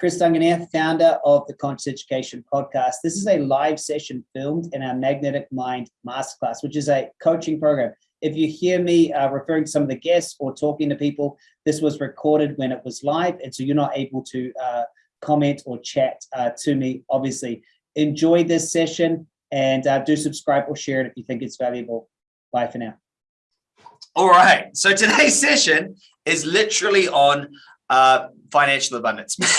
Chris Duncan here, founder of the Conscious Education Podcast. This is a live session filmed in our Magnetic Mind Masterclass, which is a coaching program. If you hear me uh, referring to some of the guests or talking to people, this was recorded when it was live, and so you're not able to uh, comment or chat uh, to me, obviously. Enjoy this session and uh, do subscribe or share it if you think it's valuable. Bye for now. All right, so today's session is literally on uh, financial abundance.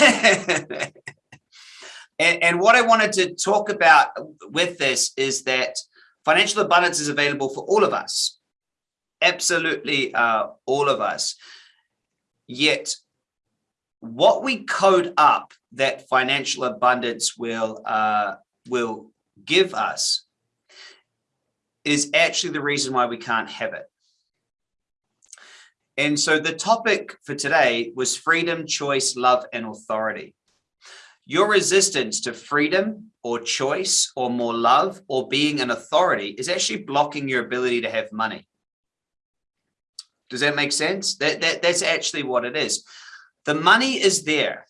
and, and what I wanted to talk about with this is that financial abundance is available for all of us, absolutely uh, all of us. Yet what we code up that financial abundance will uh, will give us is actually the reason why we can't have it. And so the topic for today was freedom, choice, love, and authority. Your resistance to freedom or choice or more love or being an authority is actually blocking your ability to have money. Does that make sense? That, that That's actually what it is. The money is there.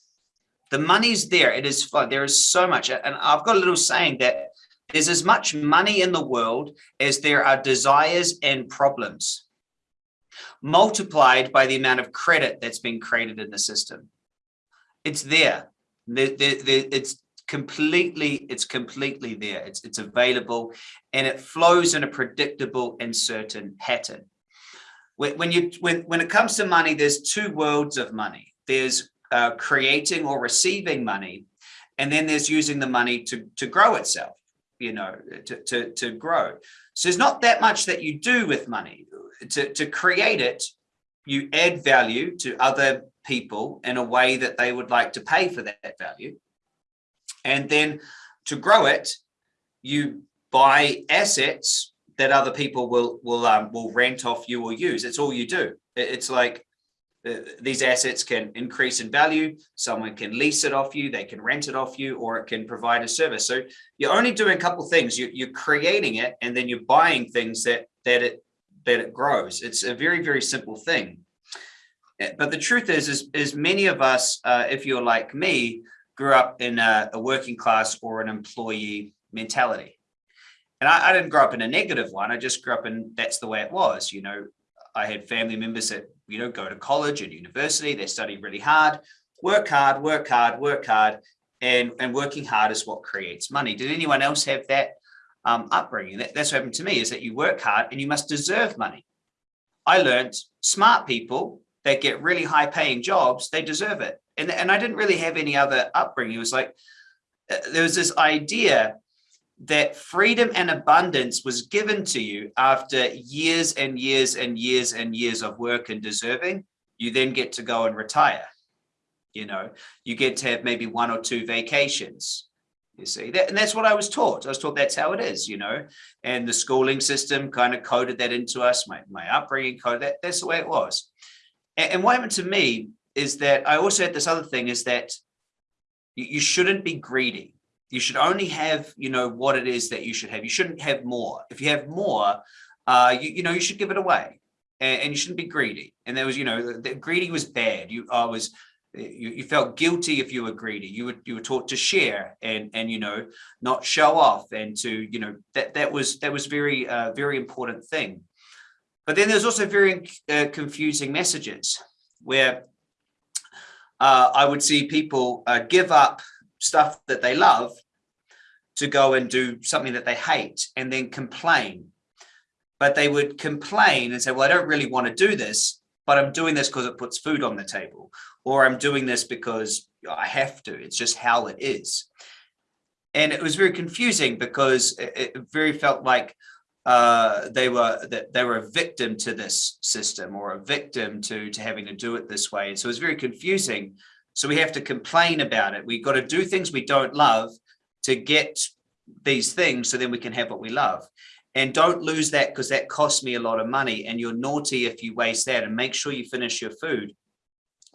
The money's there. It is fun. There is so much. And I've got a little saying that there's as much money in the world as there are desires and problems multiplied by the amount of credit that's been created in the system. It's there. The, the, the, it's completely it's completely there. It's it's available and it flows in a predictable and certain pattern. When, you when when it comes to money there's two worlds of money. There's uh, creating or receiving money and then there's using the money to to grow itself you know to to, to grow. So there's not that much that you do with money to, to create it, you add value to other people in a way that they would like to pay for that value. And then to grow it, you buy assets that other people will will um, will rent off you or use. It's all you do. It's like uh, these assets can increase in value. Someone can lease it off you, they can rent it off you, or it can provide a service. So you're only doing a couple things. You, you're creating it, and then you're buying things that that it that it grows. It's a very, very simple thing. Eh, but the truth is, is, is many of us, uh, if you're like me, grew up in a, a working class or an employee mentality. And I, I, didn't grow up in a negative one. I just grew up in that's the way it was. You know, I had family members that, you know, go to college and university, they study really hard, work hard, work hard, work hard. And, and working hard is what creates money. Did anyone else have that um, upbringing. That, that's what happened to me is that you work hard and you must deserve money. I learned smart people that get really high paying jobs, they deserve it. And, and I didn't really have any other upbringing. It was like, uh, there was this idea that freedom and abundance was given to you after years and years and years and years of work and deserving, you then get to go and retire. You know, you get to have maybe one or two vacations you see that and that's what i was taught. I was taught that's how it is you know? And the schooling system kind of coded that into us my, my upbringing coded that that's the way it was. And, and what happened to me is that i also had this other thing is that you, you shouldn't be greedy. You should only have you know what it is that you should have. You shouldn't have more. If you have more uh you, you know you should give it away. And, and you shouldn't be greedy. And there was you know the, the greedy was bad. You i was you, you felt guilty if you were greedy. You were you were taught to share and and you know not show off and to you know that that was that was very uh, very important thing. But then there's also very uh, confusing messages where uh, I would see people uh, give up stuff that they love to go and do something that they hate and then complain. But they would complain and say well I don't really want to do this but I'm doing this because it puts food on the table or I'm doing this because I have to. It's just how it is. And it was very confusing because it, very felt like uh, they were that they were a victim to this system or a victim to to having to do it this way. And so it was very confusing. So we have to complain about it. We've got to do things we don't love to get these things so then we can have what we love. And don't lose that because that costs me a lot of money and you're naughty if you waste that and make sure you finish your food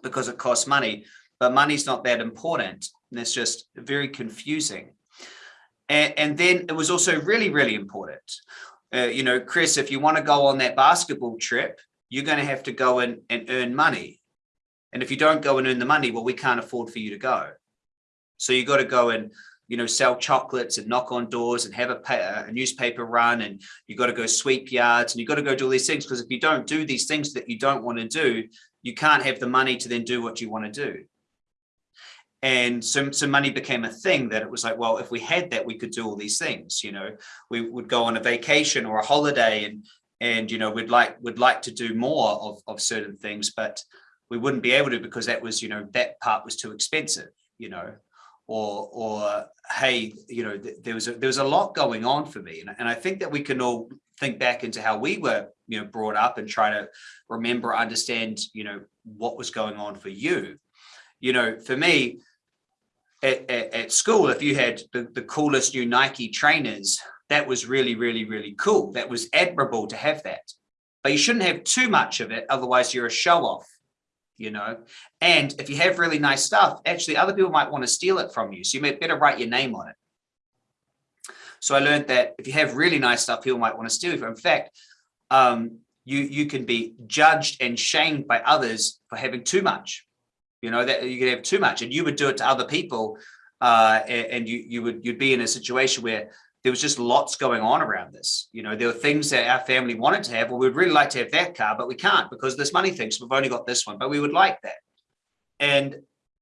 because it costs money, but money's not that important. And it's just very confusing. And, and then it was also really, really important. Uh, you know, Chris, if you want to go on that basketball trip, you're going to have to go in and earn money. And if you don't go and earn the money, well, we can't afford for you to go. So you got to go and, you know, sell chocolates and knock on doors and have a, a newspaper run and you've got to go sweep yards and you've got to go do all these things because if you don't do these things that you don't want to do, you can't have the money to then do what you want to do. And so, so money became a thing that it was like, well, if we had that, we could do all these things, you know, we would go on a vacation or a holiday and, and, you know, we'd like, we'd like to do more of, of certain things, but we wouldn't be able to because that was, you know, that part was too expensive, you know, or, or, hey, you know, th there was a, there was a lot going on for me. And, and I think that we can all think back into how we were, you know, brought up and try to remember, understand, you know, what was going on for you. You know, for me, at, at, at school, if you had the, the coolest new Nike trainers, that was really, really, really cool. That was admirable to have that. But you shouldn't have too much of it, otherwise you're a show off, you know. And if you have really nice stuff, actually other people might want to steal it from you. So you may better write your name on it. So I learned that if you have really nice stuff, people might want to steal it. In fact, um, you, you can be judged and shamed by others for having too much you know that you could have too much and you would do it to other people uh, and, and you you would you'd be in a situation where there was just lots going on around this. You know there were things that our family wanted to have. Well we'd really like to have that car but we can't because this money thing so we've only got this one but we would like that. And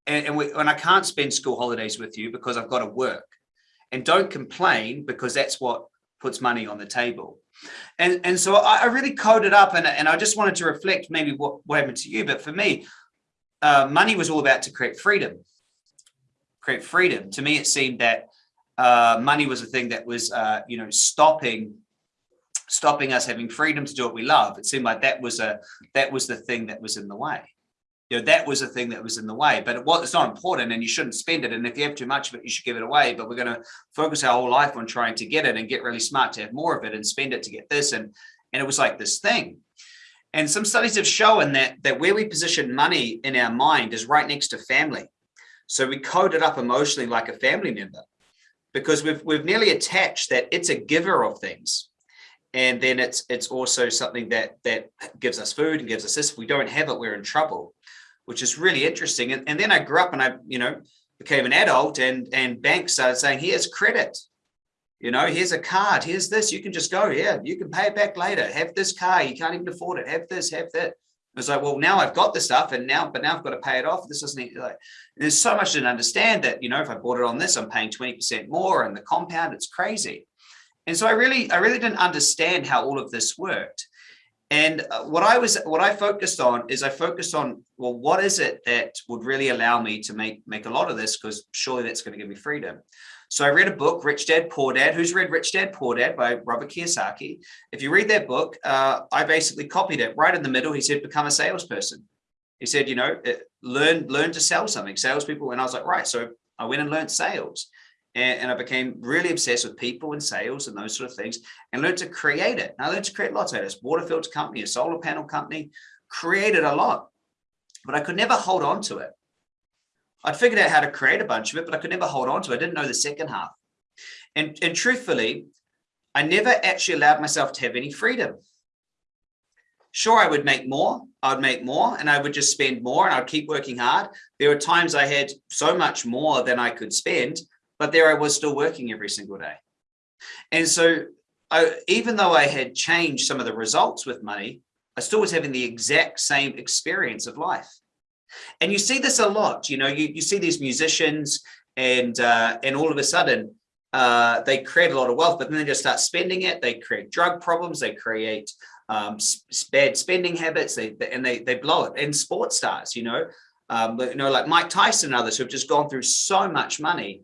and, and, we, and I can't spend school holidays with you because I've got to work. And don't complain because that's what puts money on the table. And and so I, I really coded up and, and I just wanted to reflect maybe what, what happened to you but for me uh, money was all about to create freedom. Create freedom. To me, it seemed that uh, money was a thing that was, uh, you know, stopping stopping us having freedom to do what we love. It seemed like that was a that was the thing that was in the way. You know, that was the thing that was in the way, but it was, it's not important and you shouldn't spend it. And if you have too much of it, you should give it away. But we're going to focus our whole life on trying to get it and get really smart to have more of it and spend it to get this. And, and it was like this thing. And some studies have shown that, that where we position money in our mind is right next to family. So we code it up emotionally like a family member because we've, we've nearly attached that it's a giver of things. And then it's it's also something that that gives us food and gives us this. If we don't have it, we're in trouble, which is really interesting. And, and then I grew up and I, you know, became an adult and, and banks started saying, here's credit you know, here's a card, here's this, you can just go, yeah, you can pay it back later. Have this car, you can't even afford it. Have this, have that. It's like, well, now I've got the stuff and now, but now I've got to pay it off. This doesn't like, there's so much to understand that, you know, if I bought it on this, I'm paying 20% more and the compound, it's crazy. And so I really, I really didn't understand how all of this worked. And uh, what I was, what I focused on is I focused on, well, what is it that would really allow me to make, make a lot of this? Because surely that's going to give me freedom. So I read a book, Rich Dad, Poor Dad. Who's read Rich Dad, Poor Dad by Robert Kiyosaki? If you read that book, uh, I basically copied it right in the middle. He said, become a salesperson. He said, you know, learn, learn to sell something, salespeople. And I was like, right. So I went and learned sales and, and I became really obsessed with people and sales and those sort of things and learned to create it. And I learned to create lots of this water filter company, a solar panel company, created a lot, but I could never hold on to it. I'd figured out how to create a bunch of it, but I could never hold on to it. I didn't know the second half. And, and truthfully, I never actually allowed myself to have any freedom. Sure, I would make more, I would make more and I would just spend more and I'd keep working hard. There were times I had so much more than I could spend, but there I was still working every single day. And so I, even though I had changed some of the results with money, I still was having the exact same experience of life. And you see this a lot, you know, you, you see these musicians and uh, and all of a sudden uh, they create a lot of wealth, but then they just start spending it. They create drug problems. They create um, bad spending habits. They, and they they blow it. And sports stars, you know, um, you know, like Mike Tyson and others who have just gone through so much money,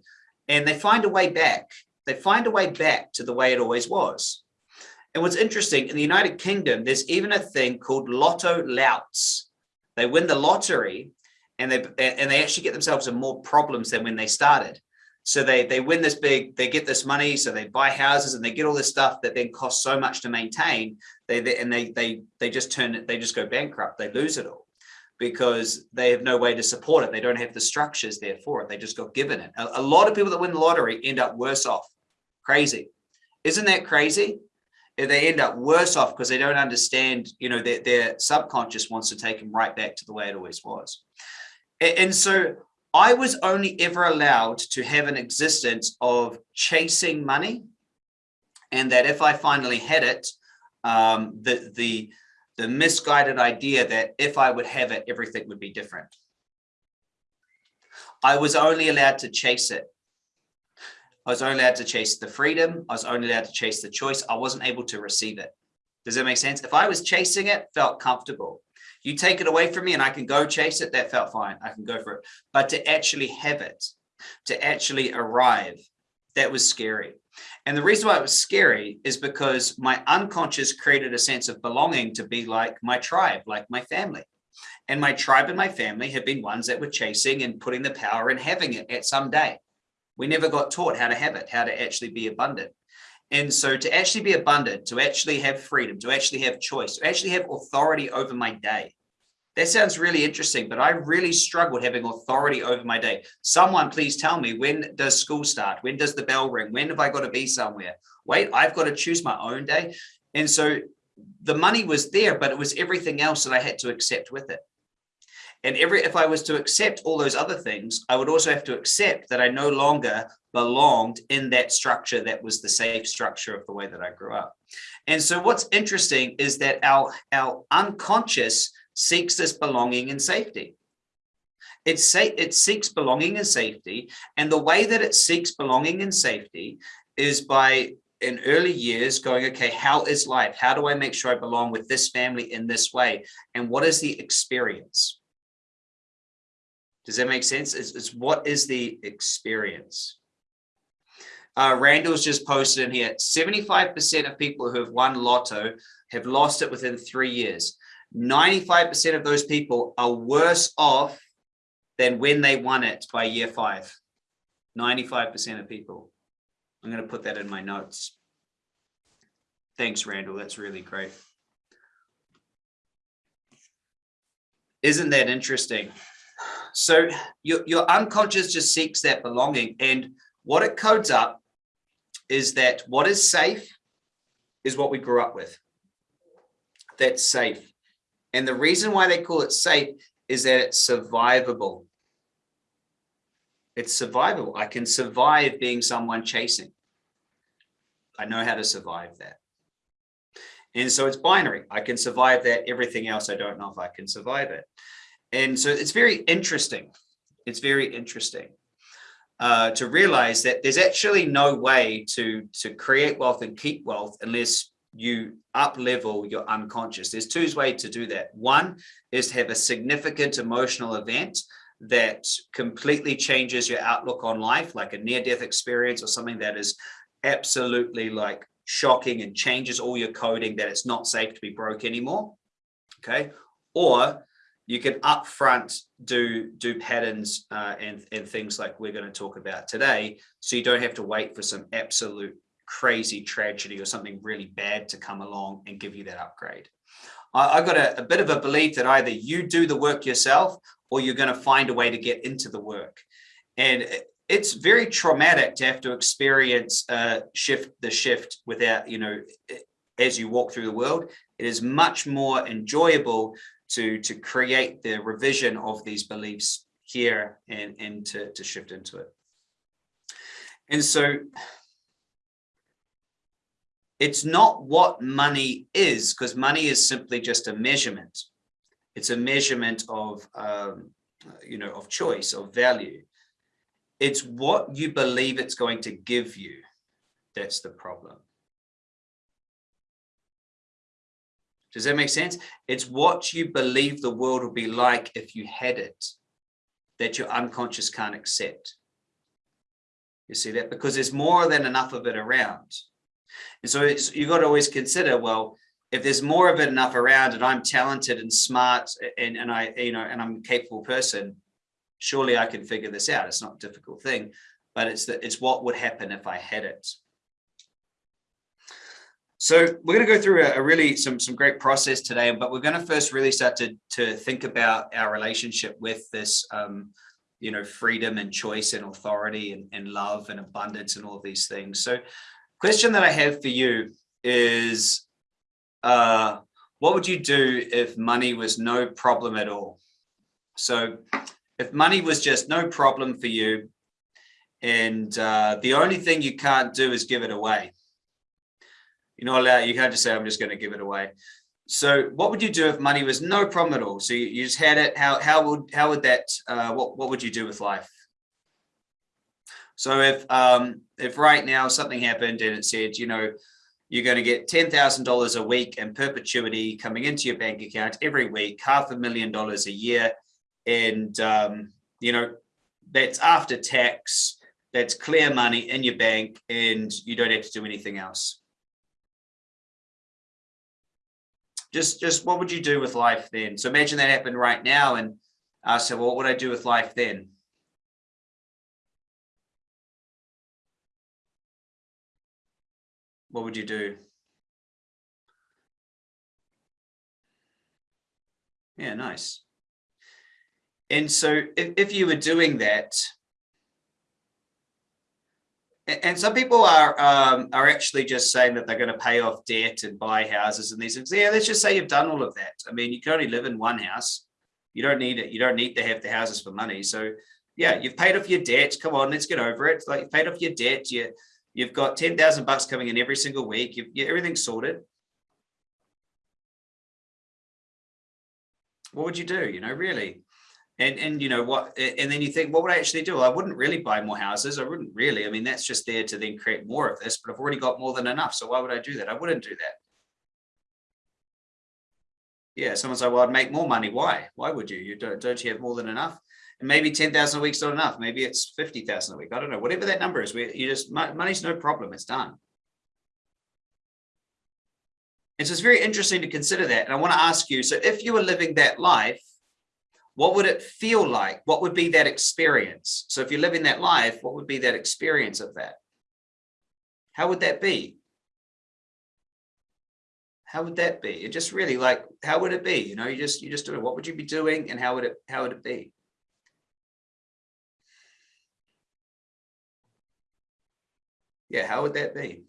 and they find a way back. They find a way back to the way it always was. And what's interesting in the United Kingdom, there's even a thing called lotto louts. They win the lottery and they and they actually get themselves in more problems than when they started. So they they win this big, they get this money, so they buy houses and they get all this stuff that then costs so much to maintain. They, they and they they they just turn it, they just go bankrupt. They lose it all because they have no way to support it. They don't have the structures there for it. They just got given it. A, a lot of people that win the lottery end up worse off. Crazy. Isn't that crazy? they end up worse off because they don't understand, you know, their, their subconscious wants to take them right back to the way it always was. And, and so I was only ever allowed to have an existence of chasing money. And that if I finally had it, um, the, the, the misguided idea that if I would have it, everything would be different. I was only allowed to chase it. I was only allowed to chase the freedom. I was only allowed to chase the choice. I wasn't able to receive it. Does that make sense? If I was chasing it, felt comfortable. You take it away from me and I can go chase it, that felt fine. I can go for it. But to actually have it, to actually arrive, that was scary. And the reason why it was scary is because my unconscious created a sense of belonging to be like my tribe, like my family. And my tribe and my family have been ones that were chasing and putting the power and having it at some day. We never got taught how to have it, how to actually be abundant. And so to actually be abundant, to actually have freedom, to actually have choice, to actually have authority over my day. That sounds really interesting, but I really struggled having authority over my day. Someone please tell me, when does school start? When does the bell ring? When have I got to be somewhere? Wait, I've got to choose my own day. And so the money was there, but it was everything else that I had to accept with it. And every if I was to accept all those other things, I would also have to accept that I no longer belonged in that structure that was the safe structure of the way that I grew up. And so what's interesting is that our, our unconscious seeks this belonging and safety. It, say, it seeks belonging and safety. And the way that it seeks belonging and safety is by in early years going, okay, how is life? How do I make sure I belong with this family in this way? And what is the experience? Does that make sense? It's, it's what is the experience? Uh, Randall's just posted in here, 75% of people who have won lotto have lost it within three years. 95% of those people are worse off than when they won it by year five. 95% of people. I'm going to put that in my notes. Thanks, Randall. That's really great. Isn't that interesting? So your, your unconscious just seeks that belonging. And what it codes up is that what is safe is what we grew up with. That's safe. And the reason why they call it safe is that it's survivable. It's survivable. I can survive being someone chasing. I know how to survive that. And so it's binary. I can survive that. Everything else, I don't know if I can survive it. And so it's very interesting. It's very interesting uh, to realize that there's actually no way to, to create wealth and keep wealth unless you up level your unconscious. There's two ways to do that. One is to have a significant emotional event that completely changes your outlook on life, like a near-death experience or something that is absolutely like shocking and changes all your coding that it's not safe to be broke anymore. Okay. Or you can upfront do do patterns uh, and and things like we're going to talk about today, so you don't have to wait for some absolute crazy tragedy or something really bad to come along and give you that upgrade. I, have got a, a bit of a belief that either you do the work yourself or you're going to find a way to get into the work. And it's very traumatic to have to experience uh, shift the shift without, you know, as you walk through the world. It is much more enjoyable to, to create the revision of these beliefs here and, and to, to shift into it. And so it's not what money is, because money is simply just a measurement. It's a measurement of, um, you know, of choice, of value. It's what you believe it's going to give you. That's the problem. Does that make sense? It's what you believe the world will be like if you had it that your unconscious can't accept. You see that? Because there's more than enough of it around. And so you've got to always consider, well, if there's more of it enough around and I'm talented and smart and, and I, you know, and I'm a capable person, surely I can figure this out. It's not a difficult thing, but it's that it's what would happen if I had it. So we're going to go through a, a, really some some great process today, but we're going to first really start to to think about our relationship with this, um, you know, freedom and choice and authority and, and love and abundance and all these things. So, question that I have for you is, uh, what would you do if money was no problem at all? So, if money was just no problem for you and uh, the only thing you can't do is give it away. Not allowed, you can't just say, I'm just going to give it away. So what would you do if money was no problem at all? So you, you just had it. How, how would, how would that, uh, what, what would you do with life? So if, um, if right now something happened and it said, you know, you're going to get $10,000 a week in perpetuity coming into your bank account every week, half a million dollars a year. And, um, you know, that's after tax, that's clear money in your bank and you don't have to do anything else. Just, just what would you do with life then? So imagine that happened right now and I said, well, what would I do with life then? What would you do? Yeah, nice. And so if, if you were doing that, and some people are um, are actually just saying that they're going to pay off debt and buy houses and these things. Yeah, let's just say you've done all of that. I mean, you can only live in one house. You don't need it. You don't need to have the houses for money. So yeah, you've paid off your debt. Come on, let's get over it. Like you've paid off your debt. You you've got ten thousand bucks coming in every single week. You've, you, everything's sorted. What would you do? You know, really? and and you know what and then you think what would i actually do? I wouldn't really buy more houses. I wouldn't really. I mean that's just there to then create more of this but i've already got more than enough. So why would i do that? I wouldn't do that. Yeah someone's like well i'd make more money. Why? Why would you? You don't don't you have more than enough and maybe 10,000 a week's not enough maybe it's 50,000 a week i don't know whatever that number is we you just money's no problem it's done and so it's very interesting to consider that and i want to ask you so if you were living that life what would it feel like? What would be that experience? So if you're living that life, what would be that experience of that? How would that be? How would that be? It just really like, how would it be? You know, you just, you just do it. What would you be doing and how would it, how would it be? Yeah, how would that be?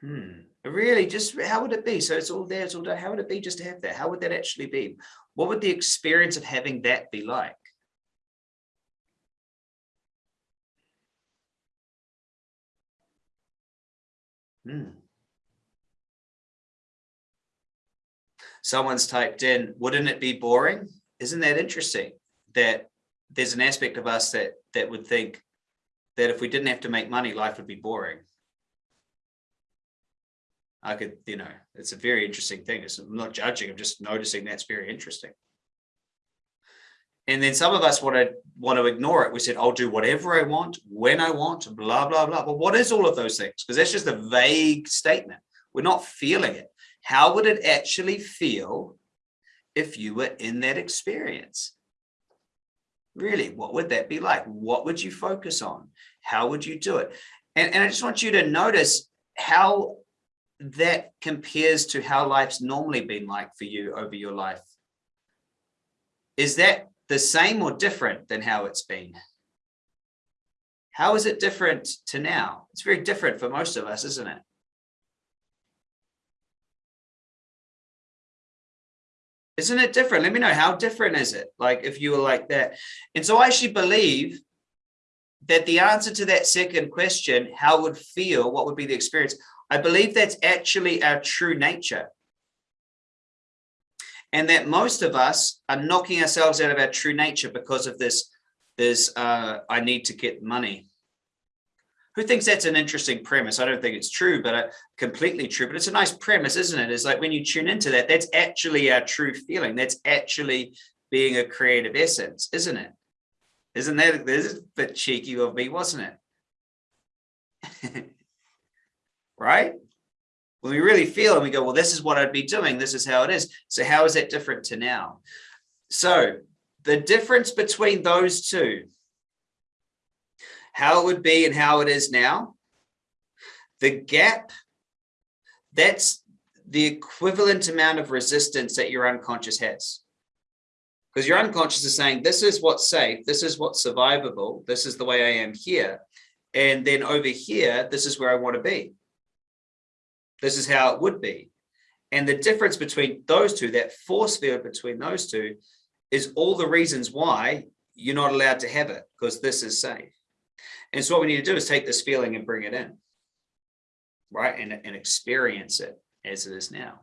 Hmm really just how would it be? So it's all there it's all there how would it be just to have that? How would that actually be? What would the experience of having that be like? Hmm. someone's typed in wouldn't it be boring? Isn't that interesting? That there's an aspect of us that that would think that if we didn't have to make money life would be boring I could, you know, it's a very interesting thing. It's, I'm not judging, I'm just noticing that's very interesting. And then some of us want to want to ignore it. We said, I'll do whatever I want, when I want, blah, blah, blah. But what is all of those things? Because that's just a vague statement. We're not feeling it. How would it actually feel if you were in that experience? Really, what would that be like? What would you focus on? How would you do it? And, and I just want you to notice how that compares to how life's normally been like for you over your life. Is that the same or different than how it's been? How is it different to now? It's very different for most of us, isn't it? Isn't it different? Let me know how different is it? Like if you were like that. And so I actually believe that the answer to that second question, how would feel, what would be the experience? I believe that's actually our true nature. And that most of us are knocking ourselves out of our true nature because of this, this uh, I need to get money. Who thinks that's an interesting premise? I don't think it's true, but uh, completely true, but it's a nice premise, isn't it? It's like when you tune into that, that's actually our true feeling. That's actually being a creative essence, isn't it? Isn't that, this is a bit cheeky of me, wasn't it? right? When we really feel and we go, well, this is what I'd be doing. This is how it is. So how is that different to now? So the difference between those two, how it would be and how it is now, the gap, that's the equivalent amount of resistance that your unconscious has. Because your unconscious is saying, this is what's safe, this is what's survivable, this is the way I am here. And then over here, this is where I want to be. This is how it would be. And the difference between those two, that force field between those two, is all the reasons why you're not allowed to have it because this is safe. And so what we need to do is take this feeling and bring it in, right? And, and experience it as it is now.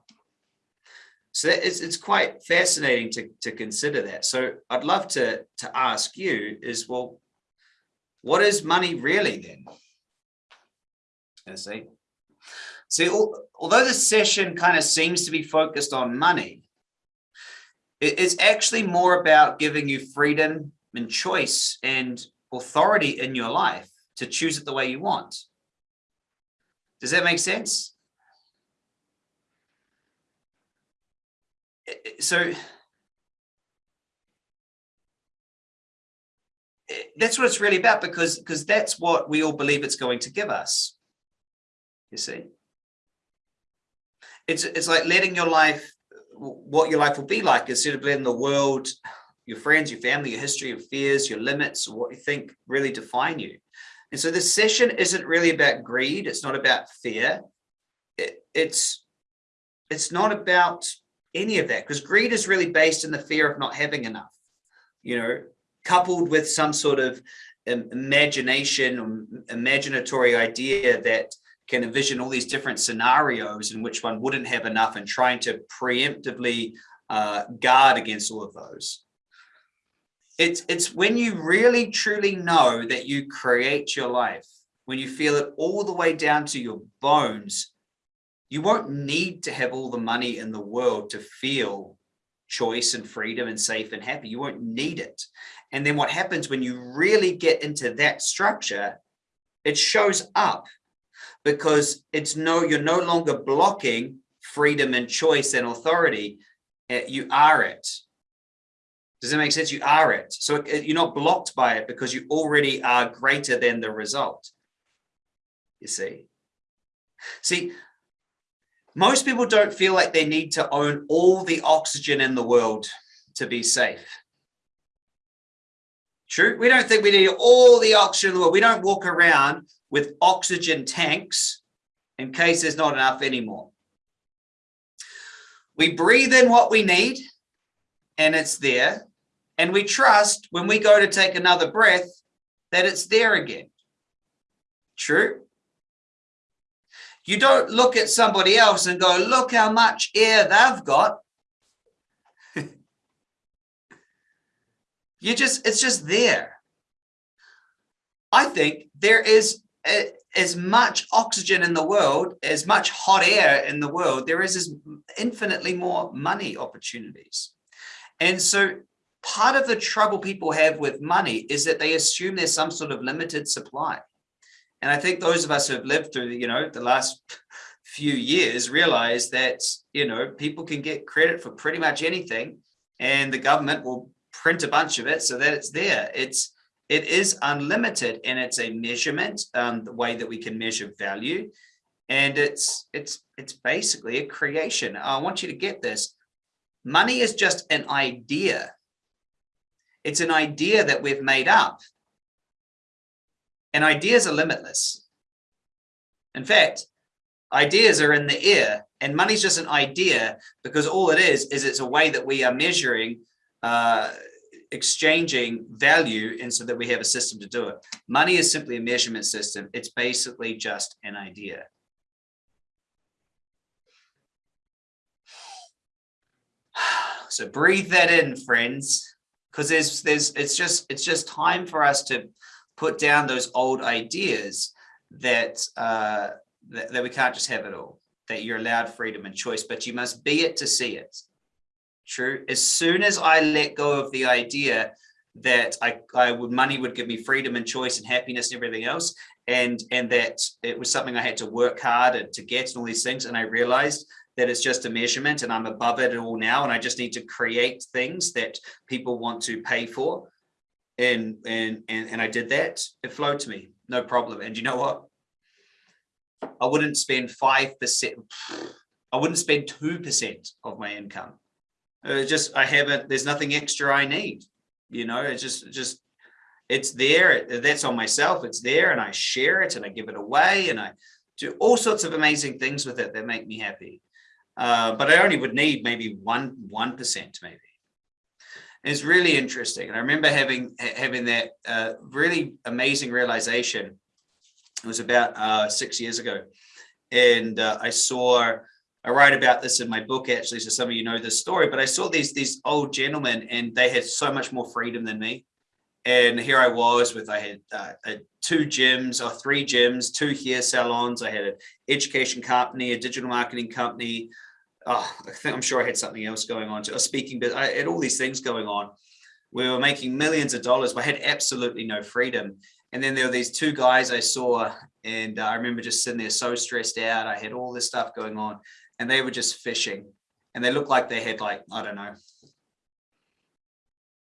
So it's, it's quite fascinating to, to consider that. So I'd love to, to ask you is, well, what is money really then? I see. See, although this session kind of seems to be focused on money, it's actually more about giving you freedom and choice and authority in your life to choose it the way you want. Does that make sense? So that's what it's really about because because that's what we all believe it's going to give us. You see? It's it's like letting your life what your life will be like instead of letting the world, your friends, your family, your history, your fears, your limits, what you think really define you. And so this session isn't really about greed. It's not about fear. It, it's, it's not about any of that because greed is really based in the fear of not having enough, you know, coupled with some sort of imagination or imaginatory idea that can envision all these different scenarios in which one wouldn't have enough and trying to preemptively uh, guard against all of those. It's, it's when you really truly know that you create your life, when you feel it all the way down to your bones, you won't need to have all the money in the world to feel choice and freedom and safe and happy. You won't need it. And then what happens when you really get into that structure, it shows up because it's no, you're no longer blocking freedom and choice and authority. Eh, you are it. Does that make sense? You are it. So it, you're not blocked by it because you already are greater than the result. You see? See, most people don't feel like they need to own all the oxygen in the world to be safe. True. We don't think we need all the oxygen in the world. We don't walk around with oxygen tanks in case there's not enough anymore. We breathe in what we need and it's there. And we trust when we go to take another breath that it's there again. True. You don't look at somebody else and go, look how much air they've got. you just, it's just there. I think there is as much oxygen in the world, as much hot air in the world, there is as infinitely more money opportunities. And so part of the trouble people have with money is that they assume there's some sort of limited supply. And I think those of us who have lived through, you know, the last few years realize that, you know, people can get credit for pretty much anything and the government will print a bunch of it so that it's there. It's it is unlimited and it's a measurement, um, the way that we can measure value. And it's, it's, it's basically a creation. I want you to get this. Money is just an idea. It's an idea that we've made up. And ideas are limitless. In fact, ideas are in the air and money's just an idea because all it is, is it's a way that we are measuring uh, exchanging value and so that we have a system to do it. Money is simply a measurement system. It's basically just an idea. So breathe that in, friends, because there's there's it's just it's just time for us to put down those old ideas that uh that, that we can't just have it all, that you're allowed freedom and choice, but you must be it to see it true. As soon as I let go of the idea that I, I would money would give me freedom and choice and happiness and everything else, and and that it was something I had to work hard to get and all these things, and I realized that it's just a measurement and I'm above it all now, and I just need to create things that people want to pay for. And and and and I did that. It flowed to me, no problem. And you know what? I wouldn't spend five percent. I wouldn't spend two percent of my income uh, just I haven't. There's nothing extra I need. You know, it's just just it's there. That's on myself. It's there, and I share it, and I give it away, and I do all sorts of amazing things with it that make me happy. Uh, but I only would need maybe one one percent, maybe. It's really interesting. And I remember having having that uh, really amazing realization. It was about uh, six years ago. And uh, I saw, I write about this in my book, actually, so some of you know this story, but I saw these, these old gentlemen and they had so much more freedom than me. And here I was with, I had uh, two gyms or three gyms, two hair salons. I had an education company, a digital marketing company, oh, I think I'm sure I had something else going on, a oh, speaking, but I had all these things going on. We were making millions of dollars, but I had absolutely no freedom. And then there were these two guys I saw, and uh, I remember just sitting there so stressed out. I had all this stuff going on, and they were just fishing, and they looked like they had like I don't know,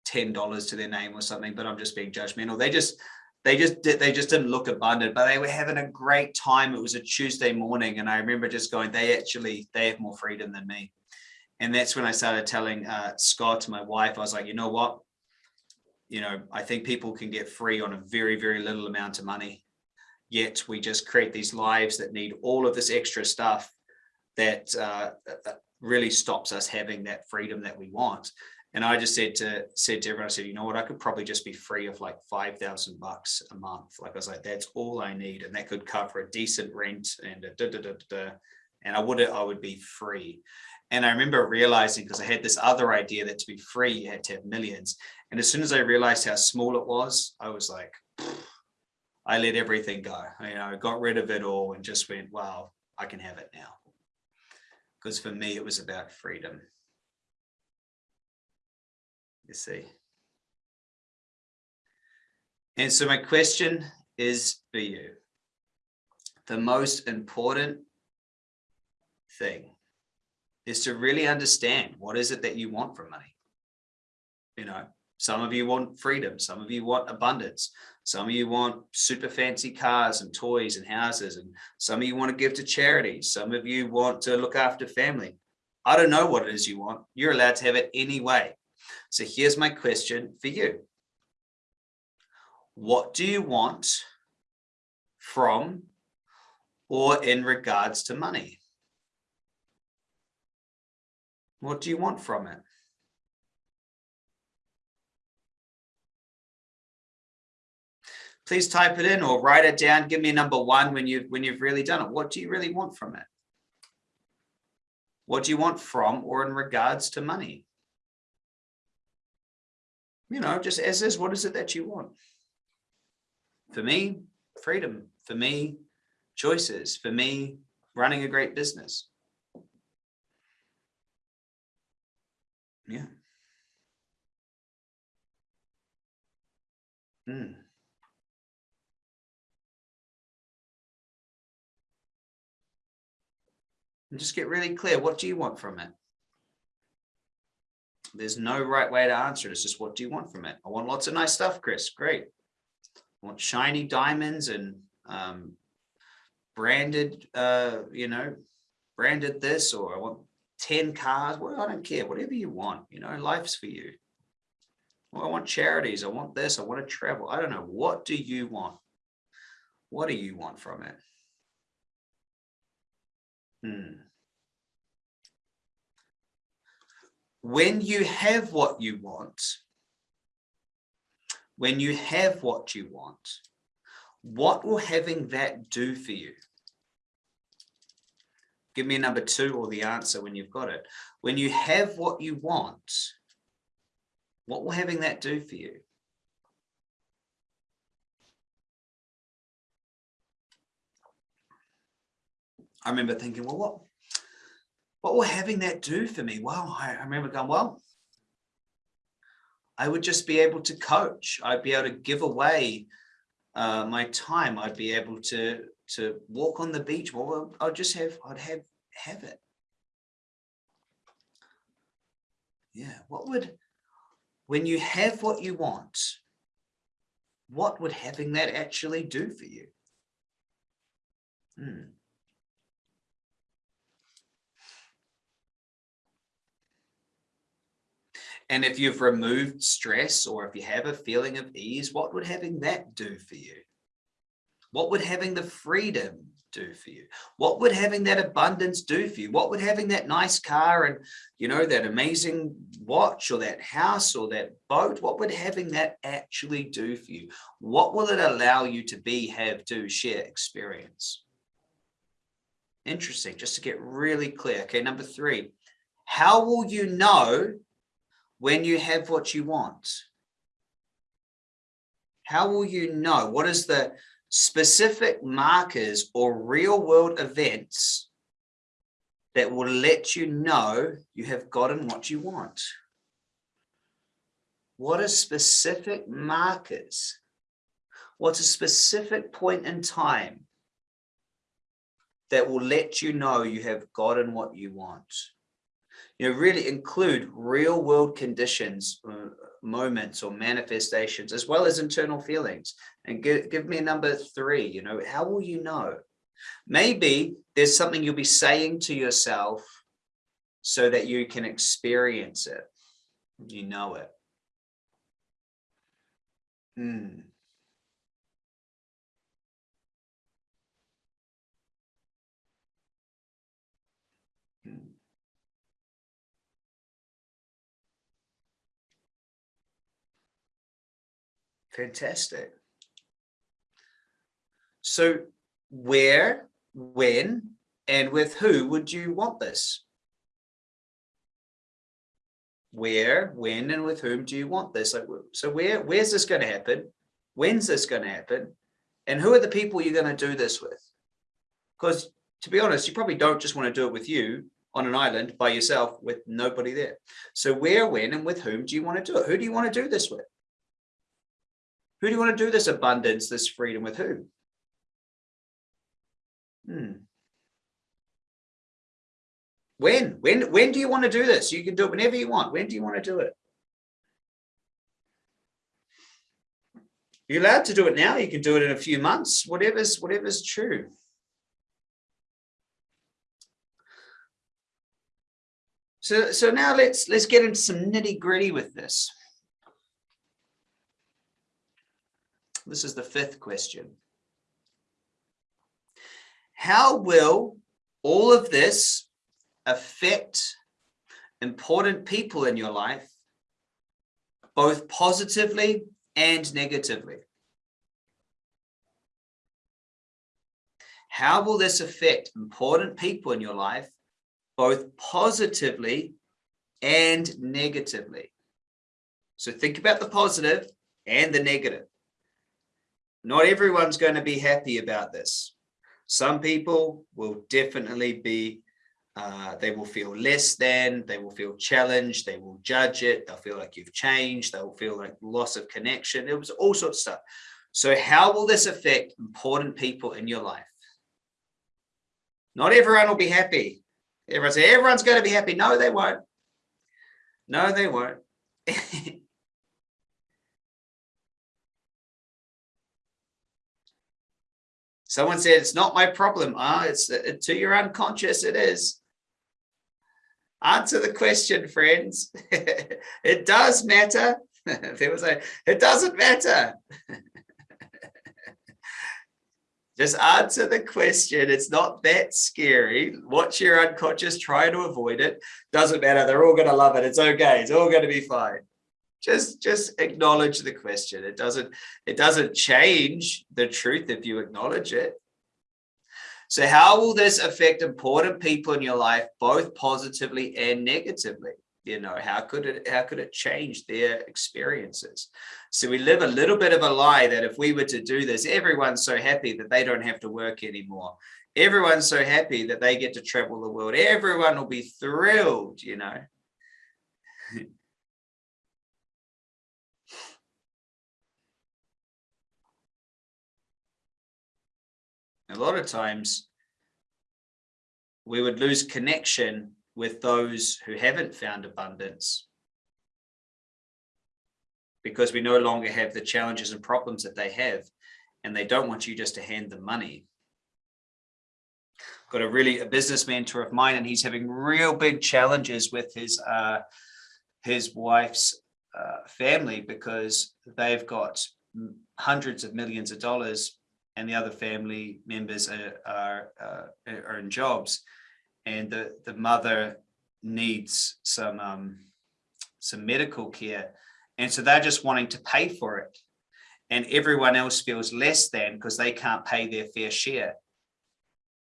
ten dollars to their name or something. But I'm just being judgmental. They just they just did they just didn't look abundant but they were having a great time. It was a tuesday morning and i remember just going they actually they have more freedom than me. And that's when i started telling uh, scott my wife i was like you know what? You know i think people can get free on a very very little amount of money yet we just create these lives that need all of this extra stuff that uh, uh really stops us having that freedom that we want and I just said to said to everyone, I said, you know what, I could probably just be free of like five thousand bucks a month. Like I was like, that's all I need, and that could cover a decent rent and a da da da da. And I would I would be free. And I remember realizing because I had this other idea that to be free you had to have millions. And as soon as I realized how small it was, I was like, I let everything go. You know, I got rid of it all and just went, wow, I can have it now. Because for me, it was about freedom you see. And so my question is for you. The most important thing is to really understand what is it that you want from money. You know, some of you want freedom, some of you want abundance, some of you want super fancy cars and toys and houses, and some of you want to give to charity, some of you want to look after family. I don't know what it is you want. You're allowed to have it anyway. So here's my question for you. What do you want from or in regards to money? What do you want from it? Please type it in or write it down. Give me a number one when you've when you've really done it. What do you really want from it? What do you want from or in regards to money? You know, just as is, what is it that you want? For me, freedom. For me, choices. For me, running a great business. Yeah. Hmm. And just get really clear. What do you want from it? There's no right way to answer it. It's just what do you want from it? I want lots of nice stuff, Chris. Great. I want shiny diamonds and um, branded, uh, you know, branded this, or I want 10 cars. Well, I don't care. Whatever you want, you know, life's for you. Well, I want charities. I want this. I want to travel. I don't know. What do you want? What do you want from it? Hmm. When you have what you want, when you have what you want, what will having that do for you? Give me a number two or the answer when you've got it. When you have what you want, what will having that do for you? I remember thinking, well, what, what will having that do for me? Well, I, remember going, well, I would just be able to coach. I'd be able to give away uh, my time. I'd be able to to walk on the beach. Well, I'd just have I'd have have it. Yeah. What would when you have what you want? What would having that actually do for you? Hmm. And if you've removed stress or if you have a feeling of ease, what would having that do for you? What would having the freedom do for you? What would having that abundance do for you? What would having that nice car and, you know, that amazing watch or that house or that boat, what would having that actually do for you? What will it allow you to be, have, do, share, experience? Interesting, just to get really clear. Okay, number three, how will you know when you have what you want? How will you know? What is the specific markers or real world events that will let you know you have gotten what you want? What are specific markers? What's a specific point in time that will let you know you have gotten what you want? You know, really include real world conditions, uh, moments or manifestations, as well as internal feelings. And give, give me a number three, you know, how will you know? Maybe there's something you'll be saying to yourself so that you can experience it. You know it. Hmm. Fantastic. So where, when, and with who would you want this? Where, when, and with whom do you want this? So where, where's this going to happen? When's this going to happen? And who are the people you're going to do this with? Because to be honest, you probably don't just want to do it with you on an island by yourself with nobody there. So where, when, and with whom do you want to do it? Who do you want to do this with? Who do you want to do this abundance, this freedom with who? Hmm. When? When when do you want to do this? You can do it whenever you want. When do you want to do it? You're allowed to do it now. You can do it in a few months, whatever's whatever's true. So so now let's let's get into some nitty gritty with this. This is the fifth question. How will all of this affect important people in your life, both positively and negatively? How will this affect important people in your life, both positively and negatively? So think about the positive and the negative. Not everyone's going to be happy about this. Some people will definitely be, uh, they will feel less than, they will feel challenged, they will judge it, they'll feel like you've changed, they'll feel like loss of connection, it was all sorts of stuff. So how will this affect important people in your life? Not everyone will be happy. Everyone say, everyone's going to be happy. No, they won't. No, they won't. Someone said, it's not my problem. Ah, it's uh, to your unconscious, it is. Answer the question, friends. it does matter. there was a, it doesn't matter. Just answer the question. It's not that scary. Watch your unconscious, try to avoid it. Doesn't matter. They're all going to love it. It's okay. It's all going to be fine just just acknowledge the question. It doesn't it doesn't change the truth if you acknowledge it. So how will this affect important people in your life both positively and negatively? You know how could it how could it change their experiences? So we live a little bit of a lie that if we were to do this everyone's so happy that they don't have to work anymore. Everyone's so happy that they get to travel the world. Everyone will be thrilled you know a lot of times we would lose connection with those who haven't found abundance because we no longer have the challenges and problems that they have and they don't want you just to hand them money. Got a really a business mentor of mine and he's having real big challenges with his uh his wife's uh, family because they've got hundreds of millions of dollars and the other family members are, are, uh, are in jobs and the, the mother needs some, um, some medical care. And so they're just wanting to pay for it. And everyone else feels less than because they can't pay their fair share.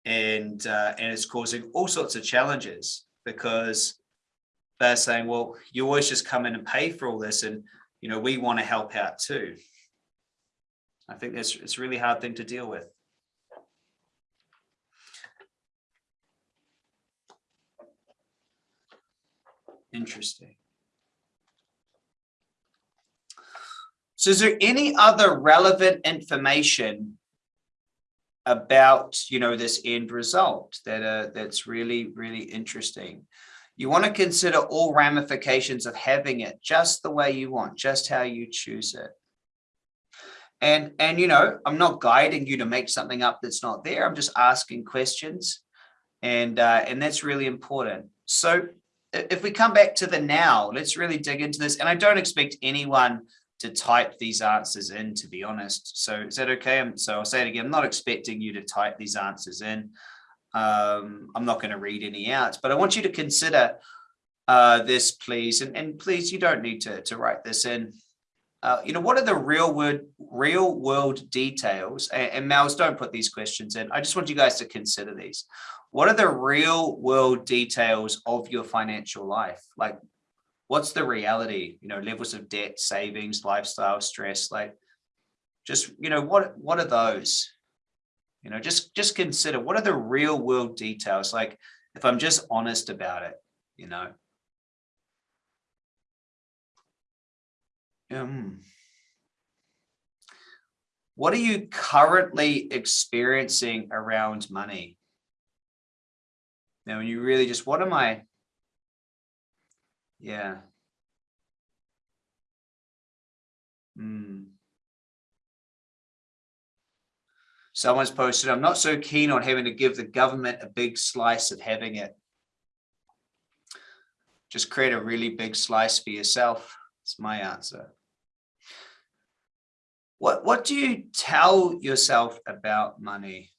And, uh, and it's causing all sorts of challenges because they're saying, well, you always just come in and pay for all this. And, you know, we want to help out too. I think that's it's a really hard thing to deal with. Interesting. So is there any other relevant information about, you know, this end result that uh, that's really, really interesting? You want to consider all ramifications of having it just the way you want, just how you choose it. And, and, you know, I'm not guiding you to make something up that's not there. I'm just asking questions. And, uh, and that's really important. So if we come back to the now, let's really dig into this. And I don't expect anyone to type these answers in, to be honest. So is that okay? So I'll say it again. I'm not expecting you to type these answers in. Um, I'm not going to read any out, but I want you to consider uh, this, please. And, and please, you don't need to, to write this in. Uh, you know, what are the real world, real world details? And, and don't put these questions in. I just want you guys to consider these. What are the real world details of your financial life? Like, what's the reality? You know, levels of debt, savings, lifestyle, stress. Like, just you know, what what are those? You know, just just consider what are the real world details. Like, if I'm just honest about it, you know, Um, what are you currently experiencing around money? Now, when you really just, what am I? Yeah. Hmm. Someone's posted, I'm not so keen on having to give the government a big slice of having it. Just create a really big slice for yourself. It's my answer. What, what do you tell yourself about money?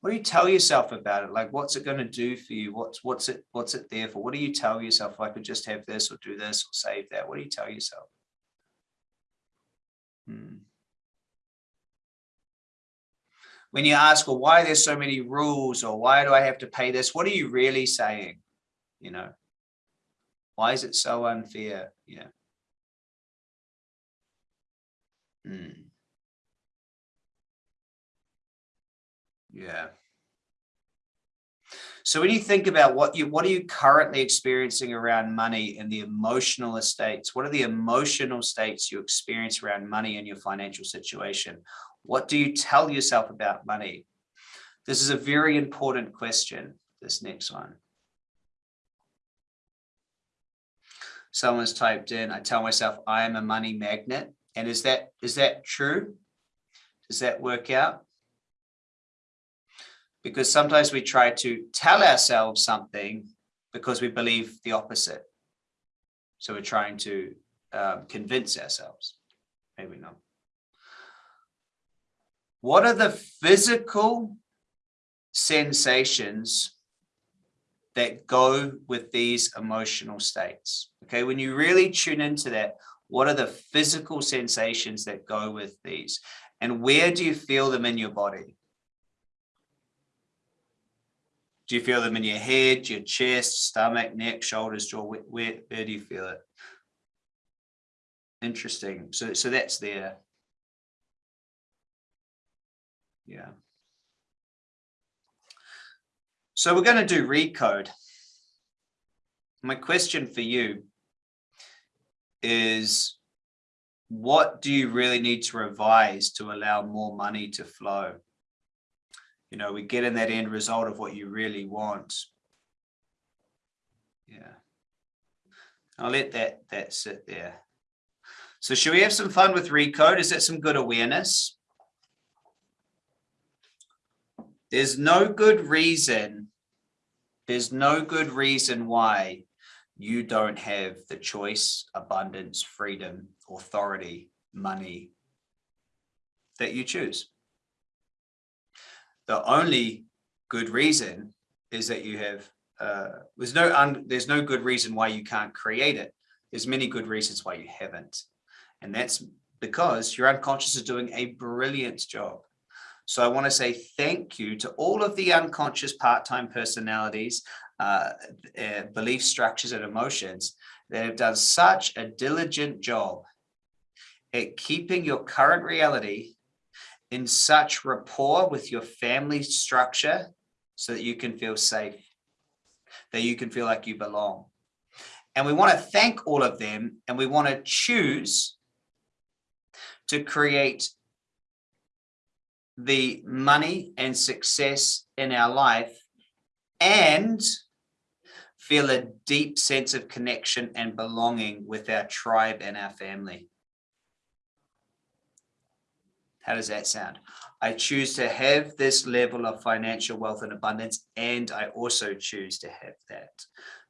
What do you tell yourself about it? Like, what's it going to do for you? What's, what's it, what's it there for? What do you tell yourself? I could just have this or do this or save that. What do you tell yourself? Hmm. When you ask, well, why there's so many rules or why do I have to pay this? What are you really saying? You know, why is it so unfair? Yeah. Mm. Yeah. So when you think about what you what are you currently experiencing around money and the emotional states, what are the emotional states you experience around money and your financial situation? What do you tell yourself about money? This is a very important question, this next one. Someone's typed in, I tell myself I am a money magnet. And is that is that true? Does that work out? Because sometimes we try to tell ourselves something because we believe the opposite. So we're trying to um, convince ourselves. Maybe not. What are the physical sensations that go with these emotional states? Okay, when you really tune into that, what are the physical sensations that go with these? And where do you feel them in your body? Do you feel them in your head, your chest, stomach, neck, shoulders, jaw? Where, where, where do you feel it? Interesting. So, so that's there. Yeah. So we're going to do recode. My question for you is what do you really need to revise to allow more money to flow? You know, we get in that end result of what you really want. Yeah. I'll let that, that sit there. So should we have some fun with Recode? Is that some good awareness? There's no good reason. There's no good reason why you don't have the choice, abundance, freedom, authority, money, that you choose. The only good reason is that you have, uh, there's no, un, there's no good reason why you can't create it. There's many good reasons why you haven't. And that's because your unconscious is doing a brilliant job. So I want to say thank you to all of the unconscious part-time personalities, uh, uh, belief structures and emotions that have done such a diligent job at keeping your current reality in such rapport with your family structure so that you can feel safe, that you can feel like you belong. And we want to thank all of them and we want to choose to create the money and success in our life and feel a deep sense of connection and belonging with our tribe and our family. How does that sound? I choose to have this level of financial wealth and abundance, and I also choose to have that.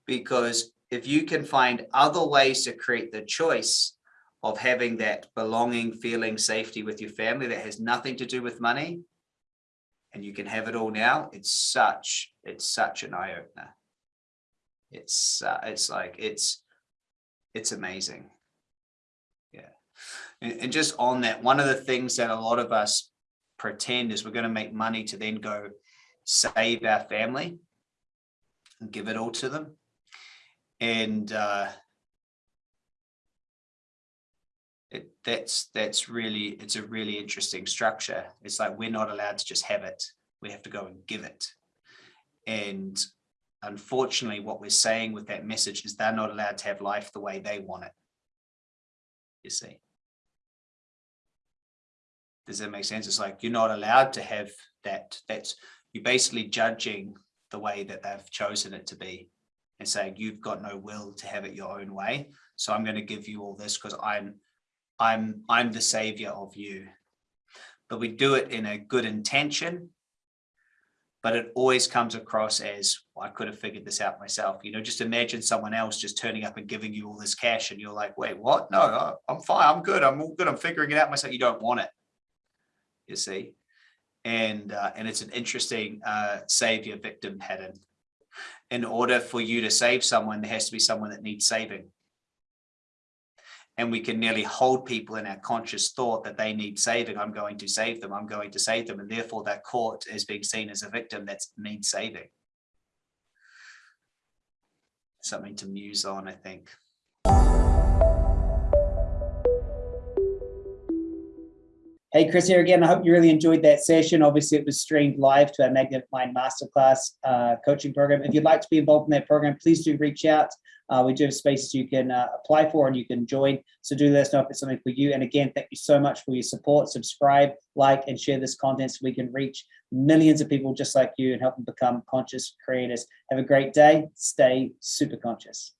Because if you can find other ways to create the choice of having that belonging, feeling safety with your family that has nothing to do with money, and you can have it all now, it's such, it's such an eye opener. It's, uh, it's like, it's, it's amazing. Yeah. And, and just on that, one of the things that a lot of us pretend is we're going to make money to then go save our family and give it all to them. And, uh, it, that's that's really it's a really interesting structure it's like we're not allowed to just have it we have to go and give it and unfortunately what we're saying with that message is they're not allowed to have life the way they want it. You see? Does that make sense? It's like you're not allowed to have that that's you're basically judging the way that they've chosen it to be and saying you've got no will to have it your own way. So i'm going to give you all this because i'm I'm I'm the savior of you. But we do it in a good intention, but it always comes across as well, I could have figured this out myself. You know, just imagine someone else just turning up and giving you all this cash and you're like, wait, what? No, I'm fine. I'm good. I'm all good. I'm figuring it out myself. You don't want it. You see? And uh, and it's an interesting uh, savior victim pattern. In order for you to save someone, there has to be someone that needs saving and we can nearly hold people in our conscious thought that they need saving. I'm going to save them. I'm going to save them. And therefore that court is being seen as a victim that needs saving. Something to muse on, I think. Hey, Chris here again. I hope you really enjoyed that session. Obviously, it was streamed live to our Magnetic Mind Masterclass uh, coaching program. If you'd like to be involved in that program, please do reach out. Uh, we do have spaces you can uh, apply for and you can join. So do let us know if it's something for you. And again, thank you so much for your support. Subscribe, like, and share this content so we can reach millions of people just like you and help them become conscious creators. Have a great day. Stay super conscious.